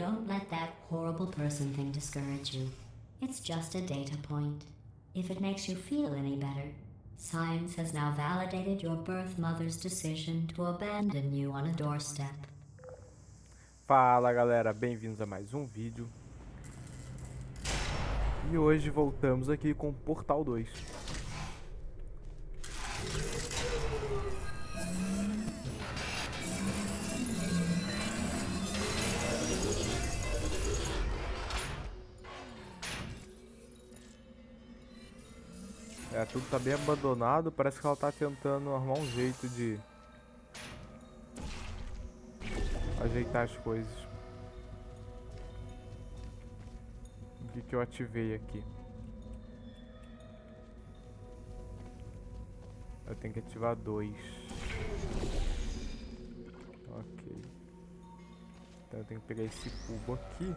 Don't let that horrible person thing discourage you. It's just a data point. If it makes you feel any better, science has now validated your birth mother's decision to abandon you on a doorstep. Fala galera, bem-vindos a mais um vídeo. E hoje voltamos aqui com Portal 2. É, tudo tá bem abandonado, parece que ela tá tentando arrumar um jeito de ajeitar as coisas. O que, que eu ativei aqui? Eu tenho que ativar dois. Ok. Então eu tenho que pegar esse cubo aqui.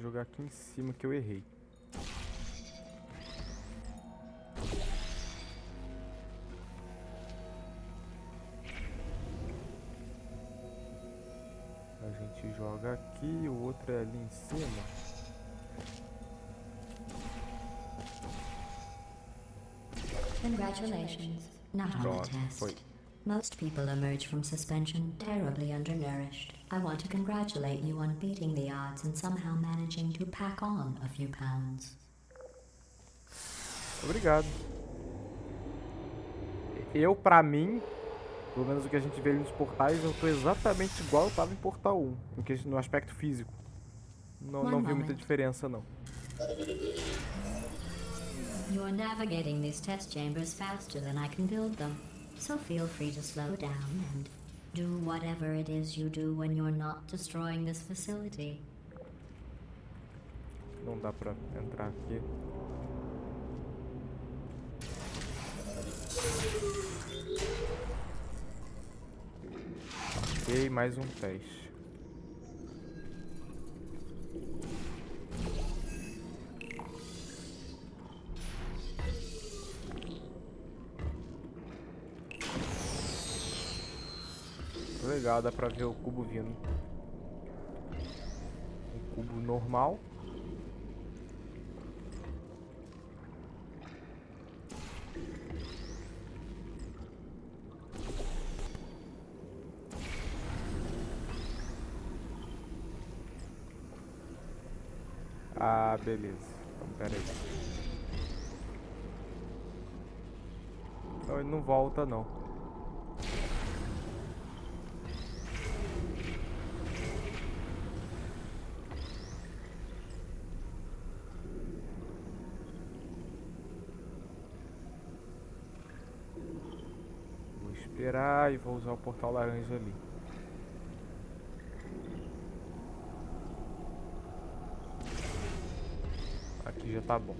Jogar aqui em cima que eu errei. A gente joga aqui, o outro é ali em cima. Congratulations. Not on the test. foi. Most people emerge from suspension terribly undernourished. I want to congratulate you on beating the odds and somehow managing to pack on a few pounds. Obrigado. Eu, pra mim, pelo menos o que a gente vê nos portais, eu tô exatamente igual eu tava em Portal 1, em que- no aspecto físico. Não, não vi muita diferença, não. You're navigating these test chambers faster than I can build them. So feel free to slow down and do whatever it is you do when you're not destroying this facility. Não dá pra entrar aqui. Ok, mais um teste. Legal, dá pra ver o cubo vindo. Um cubo normal. Ah, beleza. Então, pera aí. Não, ele não volta, não. Vou esperar e vou usar o portal laranja ali. Aqui já tá bom.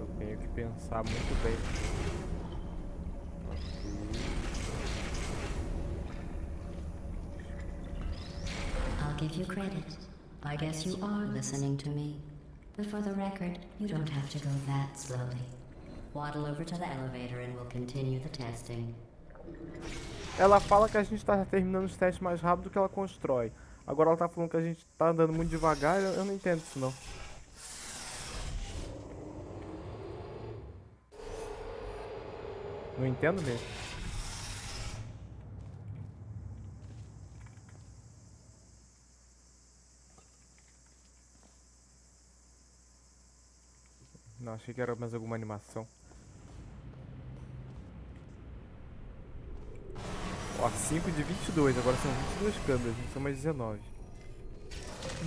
Eu tenho que pensar muito bem. Give you credit. I guess you are listening to me. But for the record, you don't have to go that slowly. Waddle over to the elevator and we'll continue the testing. Ela fala que a gente tá terminando os testes mais rápido do que ela constrói. Agora ela tá falando que a gente tá andando muito devagar, eu eu não entendo isso não. Não entendo mesmo. Não, achei que era mais alguma animação. Ó, 5 de 22, agora são 22 câmeras, não são mais 19.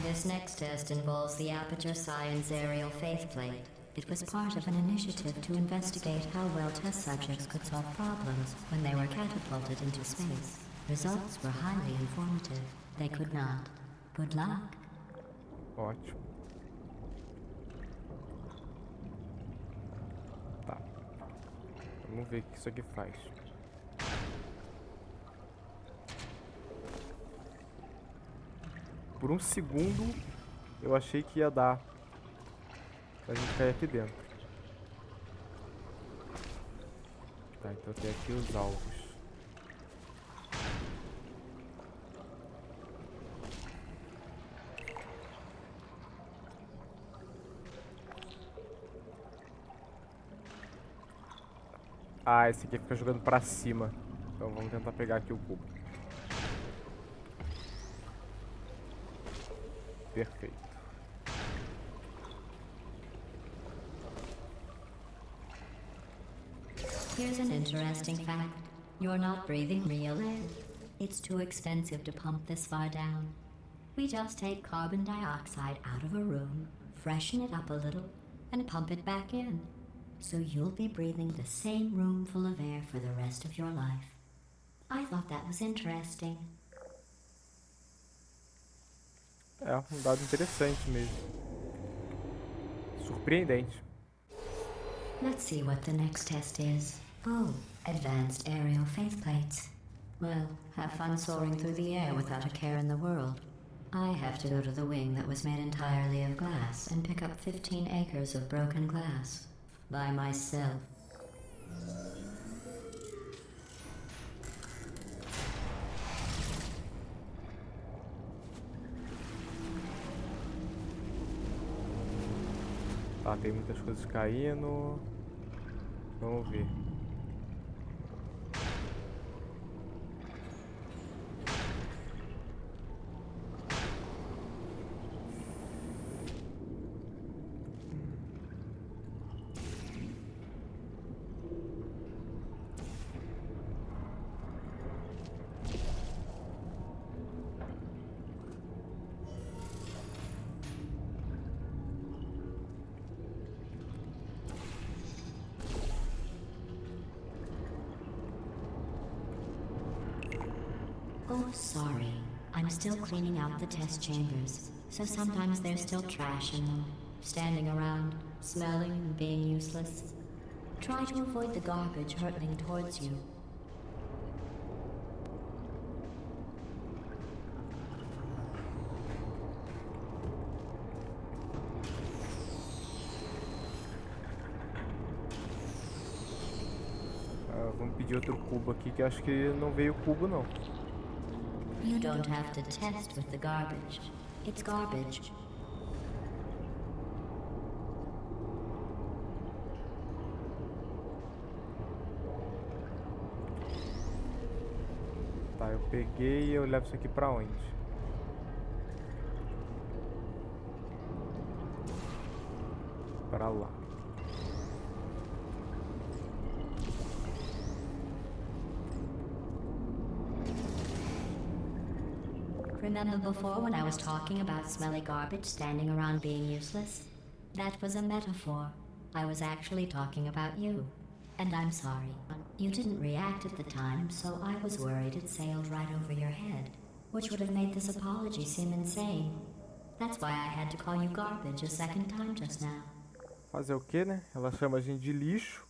This next test involves the Aperture Science Aerial Faithplate. It was part of an initiative to investigate how well test subjects could solve problems when they were catapulted into space. Results were highly informative. They could not. Good luck. Ótimo. Vamos ver o que isso aqui faz. Por um segundo, Eu achei que ia dar pra gente cair aqui dentro. Tá, então tem aqui os alvos. Ah, esse aqui fica jogando pra cima. Então vamos tentar pegar aqui o cubo. Perfeito. Here's an interesting fact. You're not breathing real air. It's too expensive to pump this far down. We just take carbon dioxide out of a room, freshen it up a little, and pump it back in. So you'll be breathing the same room full of air for the rest of your life. I thought that was interesting. É, um dado interessante mesmo. Surpreendente. Let's see what the next test is. Oh, advanced aerial faith plates. Well, have fun soaring through the air without a care in the world. I have to go to the wing that was made entirely of glass and pick up 15 acres of broken glass. By myself. Tá, tem muitas coisas caindo. Vamos ver. Sorry. I'm still cleaning out the test chambers, so sometimes there's still trash in them, standing around, smelling and being useless. Try to avoid the garbage hurtling towards you. Ah, vamos pedir outro cubo aqui, que acho que não veio cubo não. You don't have to test with the garbage. It's garbage. Tá, eu peguei e eu levo isso aqui pra onde? Pra lá. Remember before when I was talking about smelly garbage standing around being useless? That was a metaphor. I was actually talking about you. And I'm sorry. You didn't react at the time, so I was worried it sailed right over your head, which would have made this apology seem insane. That's why I had to call you garbage a second time just now. Fazer o que, né? Ela chama a gente de lixo.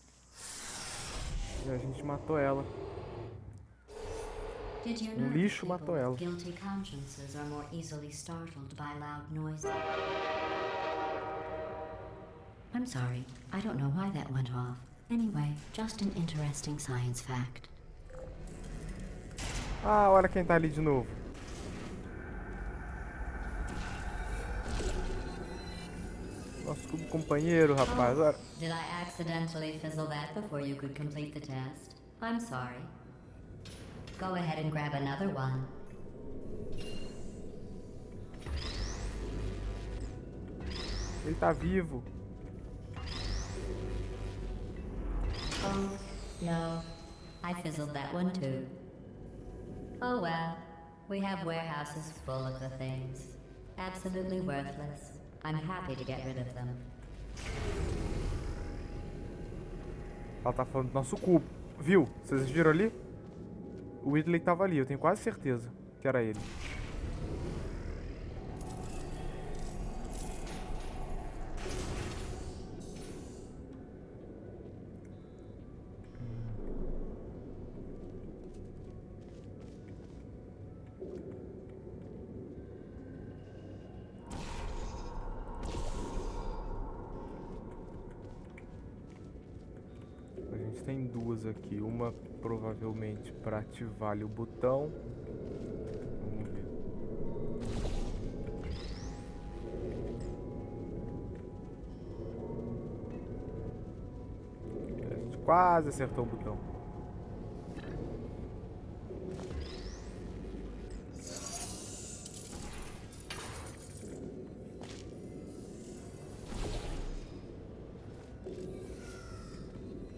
E a gente matou ela. Um lixo matou ela. I'm sorry. I don't know why that went off. Anyway, just an interesting science fact. Ah, olha quem tá ali de novo. Nosso cubo companheiro, rapaz. Olha. Did I accidentally fizzle that before you could complete the test? I'm sorry. Go ahead and grab another one. Ele tá vivo. Oh, no. I fizzled that one too. Oh well. We have warehouses full of the things. Absolutely worthless. I'm happy to get rid of them. Ela tá falando do nosso cubo. Viu? Vocês viram ali? O Whitley tava ali, eu tenho quase certeza que era ele. tem duas aqui. Uma provavelmente para ativar o botão. Vamos ver. Quase acertou o botão.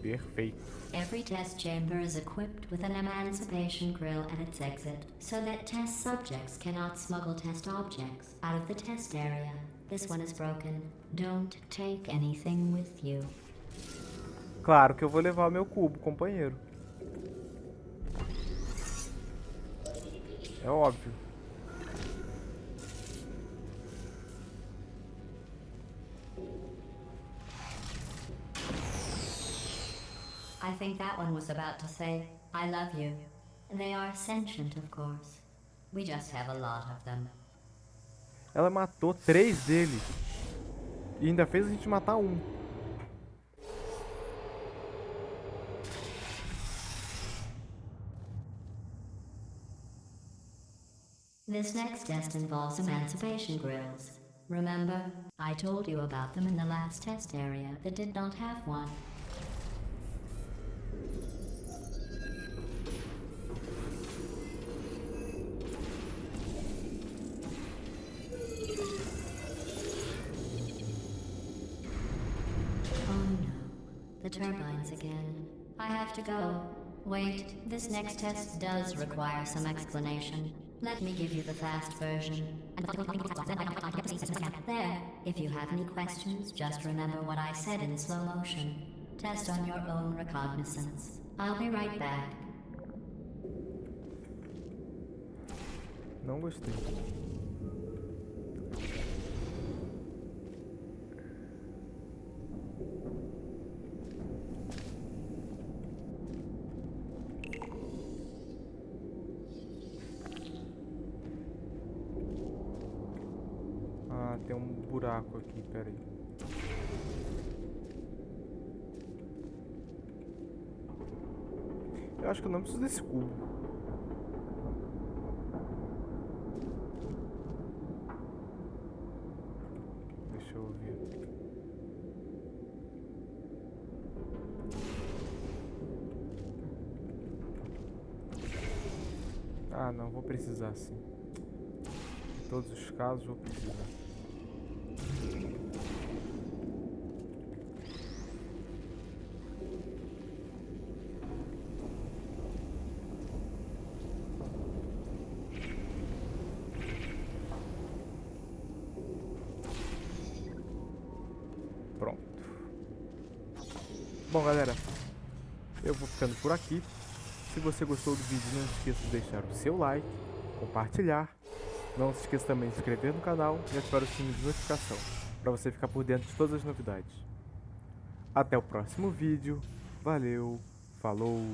Perfeito. Test chamber is equipped with an emancipation grill at its exit, so that test subjects cannot smuggle test objects out of the test area. This one is broken. Don't take anything with you. Claro que eu vou levar meu cubo, companheiro. É óbvio. I think that one was about to say, I love you. They are sentient, of course. We just have a lot of them. Ela matou três deles. E ainda fez a gente matar um. This next test involves emancipation grills. Remember, I told you about them in the last test area that did not have one. Have to go. Wait, this next test does require some explanation. Let me give you the fast version. There, if you have any questions, just remember what I said in slow motion. Test on your own recognizance. I'll be right back. Não gostei. Tem um buraco aqui, peraí. Eu acho que eu não preciso desse cubo. Deixa eu ver. Ah, não, vou precisar sim. Em todos os casos vou precisar. Pronto. Bom, galera, eu vou ficando por aqui. Se você gostou do vídeo, não esqueça de deixar o seu like, compartilhar. Não se esqueça também de se inscrever no canal e ativar o sininho de notificação, para você ficar por dentro de todas as novidades. Até o próximo vídeo. Valeu, falou!